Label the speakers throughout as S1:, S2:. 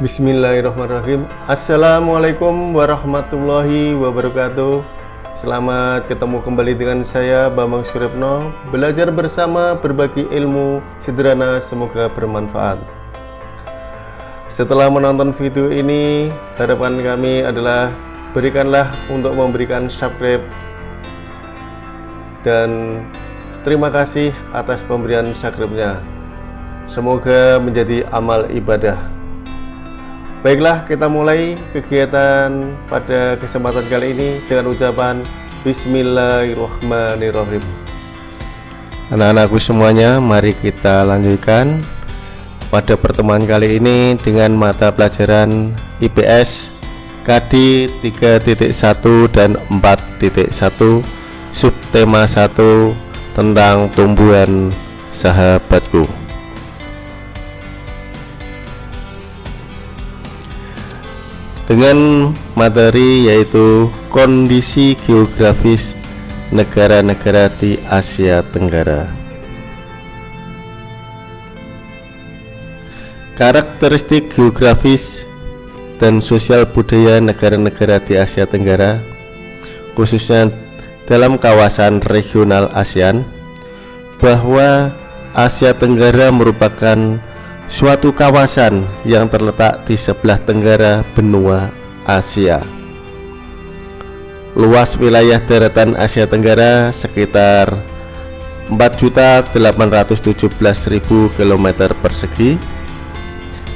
S1: Bismillahirrahmanirrahim. Assalamualaikum warahmatullahi wabarakatuh. Selamat ketemu kembali dengan saya Bambang Suripno Belajar bersama berbagi ilmu sederhana semoga bermanfaat. Setelah menonton video ini Harapan kami adalah Berikanlah untuk memberikan subscribe. Dan terima kasih atas pemberian subscribe-nya. Semoga menjadi amal ibadah Baiklah, kita mulai kegiatan pada kesempatan kali ini dengan ucapan Bismillahirrahmanirrahim. Anak-anakku semuanya, mari kita lanjutkan pada pertemuan kali ini dengan mata pelajaran IPS KD 3.1 dan 4.1 subtema 1 tentang tumbuhan sahabatku. Dengan materi yaitu kondisi geografis negara-negara di Asia Tenggara. Karakteristik geografis dan sosial budaya negara-negara di Asia Tenggara, khususnya dalam kawasan regional ASEAN, bahwa Asia Tenggara merupakan suatu kawasan yang terletak di sebelah tenggara benua Asia. Luas wilayah daratan Asia Tenggara sekitar 4.817.000 km persegi,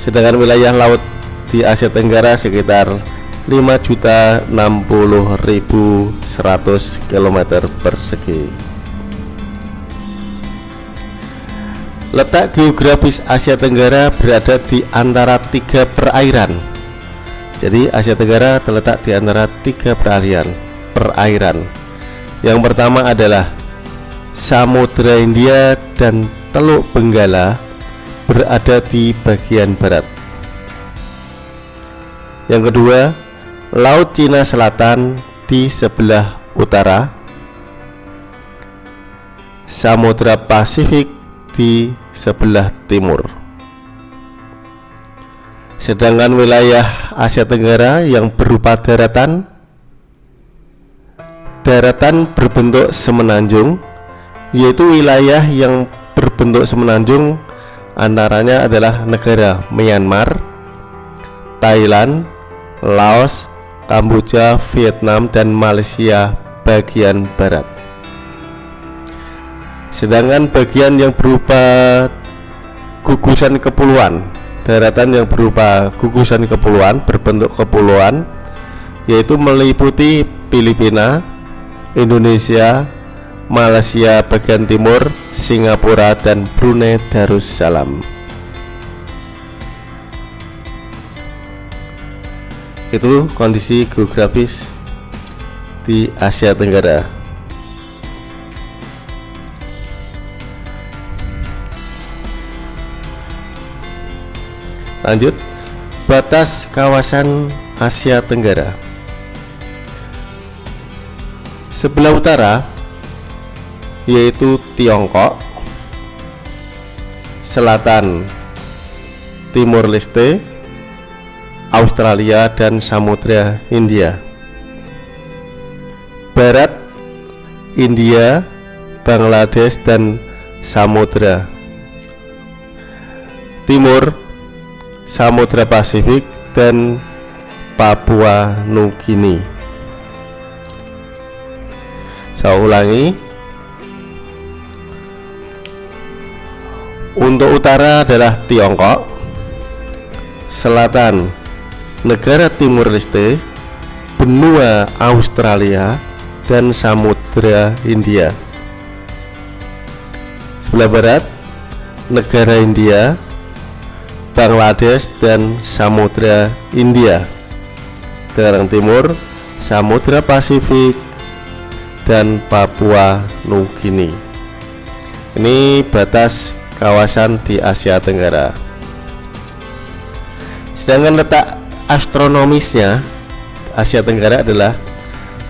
S1: sedangkan wilayah laut di Asia Tenggara sekitar 5.060.100 km persegi. Letak geografis Asia Tenggara berada di antara tiga perairan. Jadi Asia Tenggara terletak di antara tiga perairan. Perairan. Yang pertama adalah Samudra India dan Teluk Benggala berada di bagian barat. Yang kedua, Laut Cina Selatan di sebelah utara. Samudra Pasifik di sebelah timur. Sedangkan wilayah Asia Tenggara yang berupa daratan daratan berbentuk semenanjung yaitu wilayah yang berbentuk semenanjung antaranya adalah negara Myanmar, Thailand, Laos, Kamboja, Vietnam, dan Malaysia bagian barat. Sedangkan bagian yang berupa gugusan kepulauan, daratan yang berupa gugusan kepulauan berbentuk kepulauan yaitu meliputi Filipina, Indonesia, Malaysia bagian timur, Singapura dan Brunei Darussalam. Itu kondisi geografis di Asia Tenggara. Lanjut, batas kawasan Asia Tenggara. Sebelah utara yaitu Tiongkok, selatan Timur Leste, Australia dan Samudra Hindia. Barat India, Bangladesh dan Samudra. Timur Samudra Pasifik dan Papua Nugini. Saya ulangi. Untuk utara adalah Tiongkok, selatan negara Timur Leste, benua Australia, dan Samudra India. Sebelah barat negara India, Bangladesh dan Samudra India. Tenggara Timur Samudra Pasifik dan Papua Nugini ini batas kawasan di Asia Tenggara. Sedangkan letak astronomisnya Asia Tenggara adalah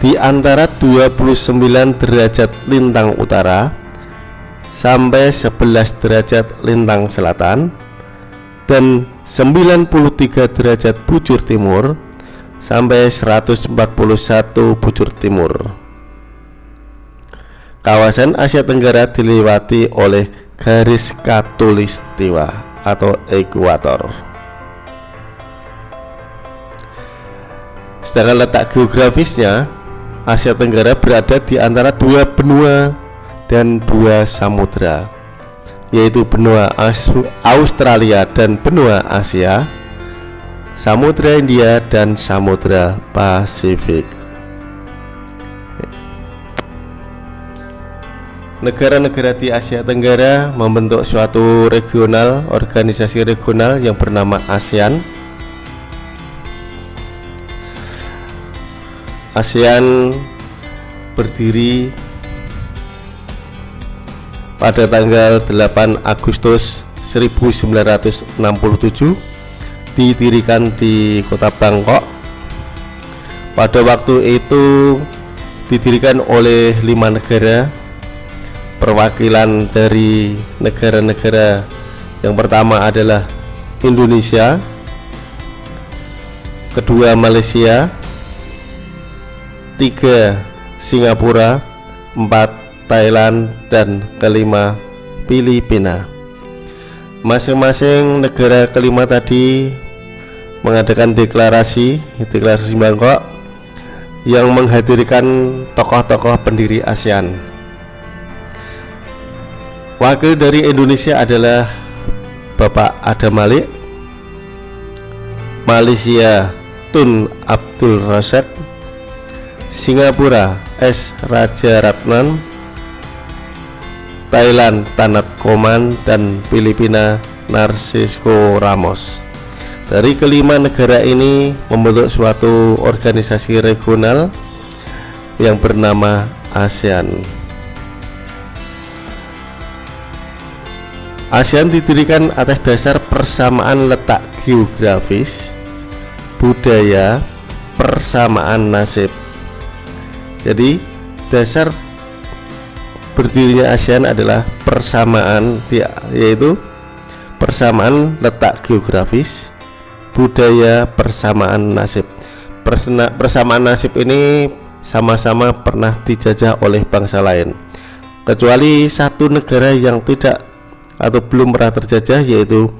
S1: di antara 29 derajat lintang utara sampai 11 derajat lintang selatan dan 93 derajat bujur timur sampai 141 bujur timur. Kawasan Asia Tenggara dilewati oleh garis katulistiwa atau ekuator. Sedangkan letak geografisnya, Asia Tenggara berada di antara dua benua dan dua samudra, yaitu benua Australia dan benua Asia Samudra India dan Samudra Pasifik. Negara-negara di Asia Tenggara membentuk suatu regional, organisasi regional yang bernama ASEAN. ASEAN berdiri pada tanggal 8 Agustus 1967 didirikan di kota Bangkok. Pada waktu itu didirikan oleh lima negara perwakilan dari negara-negara. Yang pertama adalah Indonesia kedua Malaysia tiga Singapura empat Thailand dan kelima Filipina masing-masing negara kelima tadi mengadakan deklarasi deklarasi Bangkok yang menghadirkan tokoh-tokoh pendiri ASEAN. Wakil dari Indonesia adalah Bapak Adam Malik, Malaysia Tun Abdul Rasyid, Singapura S Raja Ratnan, Thailand Tanat Koman dan Filipina Narcisco Ramos. Dari kelima negara ini membentuk suatu organisasi regional yang bernama ASEAN. ASEAN didirikan atas dasar persamaan letak geografis, budaya, persamaan nasib. Jadi, dasar berdirinya ASEAN adalah persamaan yaitu persamaan letak geografis, budaya persamaan nasib. Persena, persamaan nasib ini sama-sama pernah dijajah oleh bangsa lain. Kecuali satu negara yang tidak atau belum pernah terjajah yaitu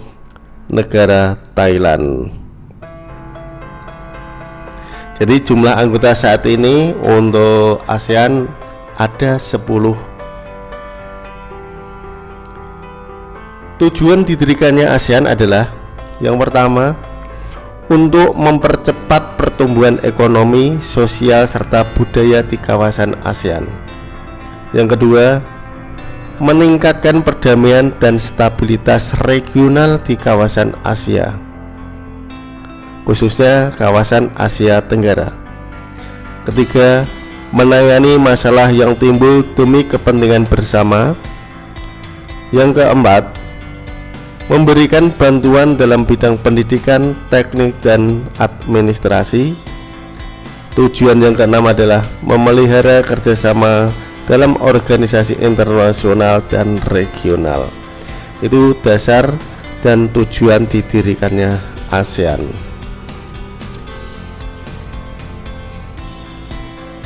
S1: negara Thailand. Jadi jumlah anggota saat ini untuk ASEAN ada 10 Tujuan didirikannya ASEAN adalah yang pertama untuk mempercepat pertumbuhan ekonomi, sosial, serta budaya di kawasan ASEAN. Yang kedua, meningkatkan perdamaian dan stabilitas regional di kawasan Asia, khususnya kawasan Asia Tenggara. Ketiga, menangani masalah yang timbul demi kepentingan bersama. Yang keempat, memberikan bantuan dalam bidang pendidikan, teknik, dan administrasi. Tujuan yang keenam adalah memelihara kerjasama dalam organisasi internasional dan regional. Itu dasar dan tujuan didirikannya ASEAN.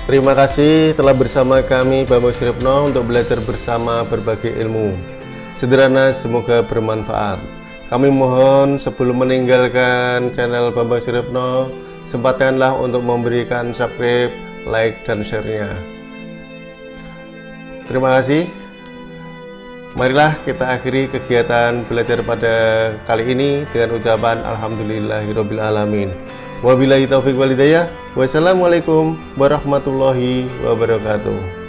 S1: Terima kasih telah bersama kami Bambang Siripno untuk belajar bersama berbagai ilmu sederhana semoga bermanfaat. Kami mohon sebelum meninggalkan channel Bambang Siripno sempatkanlah untuk memberikan subscribe like dan share-nya. Terima kasih. Marilah kita akhiri kegiatan belajar pada kali ini dengan ucapan Alhamdulillahirrohmanirrohim wabillahi taufiq walidayah wassalamualaikum warahmatullahi wabarakatuh